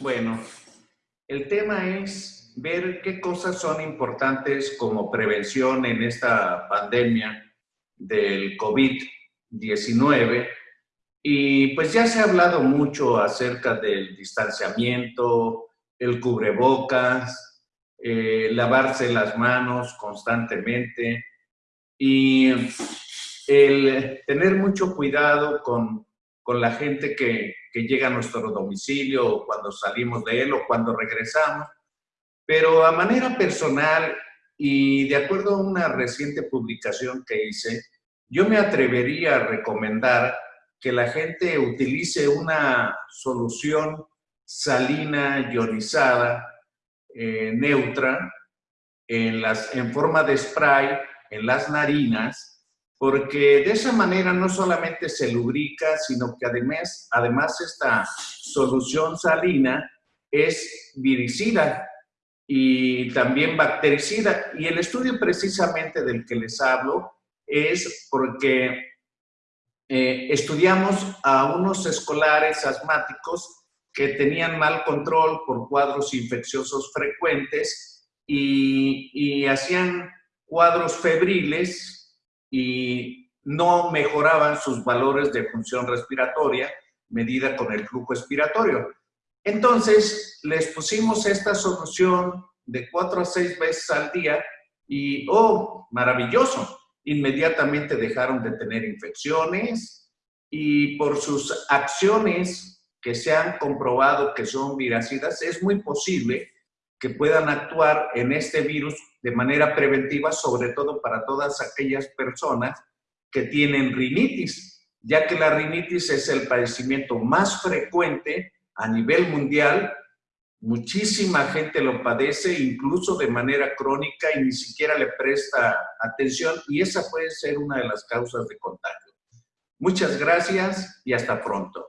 Bueno, el tema es ver qué cosas son importantes como prevención en esta pandemia del COVID-19. Y pues ya se ha hablado mucho acerca del distanciamiento, el cubrebocas, eh, lavarse las manos constantemente y el tener mucho cuidado con, con la gente que, que llega a nuestro domicilio o cuando salimos de él o cuando regresamos. Pero a manera personal y de acuerdo a una reciente publicación que hice, yo me atrevería a recomendar que la gente utilice una solución salina ionizada eh, neutra en, las, en forma de spray en las narinas, porque de esa manera no solamente se lubrica, sino que además, además esta solución salina es viricida y también bactericida. Y el estudio precisamente del que les hablo es porque eh, estudiamos a unos escolares asmáticos que tenían mal control por cuadros infecciosos frecuentes y, hacían cuadros febriles y no mejoraban sus valores de función respiratoria medida con el flujo expiratorio. Entonces, les pusimos esta solución de cuatro a seis veces al día y, oh, maravilloso, inmediatamente dejaron de tener infecciones y por sus acciones que se han comprobado que son viracidas, es muy posible que puedan actuar en este virus de manera preventiva, sobre todo para todas aquellas personas que tienen rinitis, ya que la rinitis es el padecimiento más frecuente a nivel mundial Muchísima gente lo padece, incluso de manera crónica, y ni siquiera le presta atención, y esa puede ser una de las causas de contagio. Muchas gracias y hasta pronto.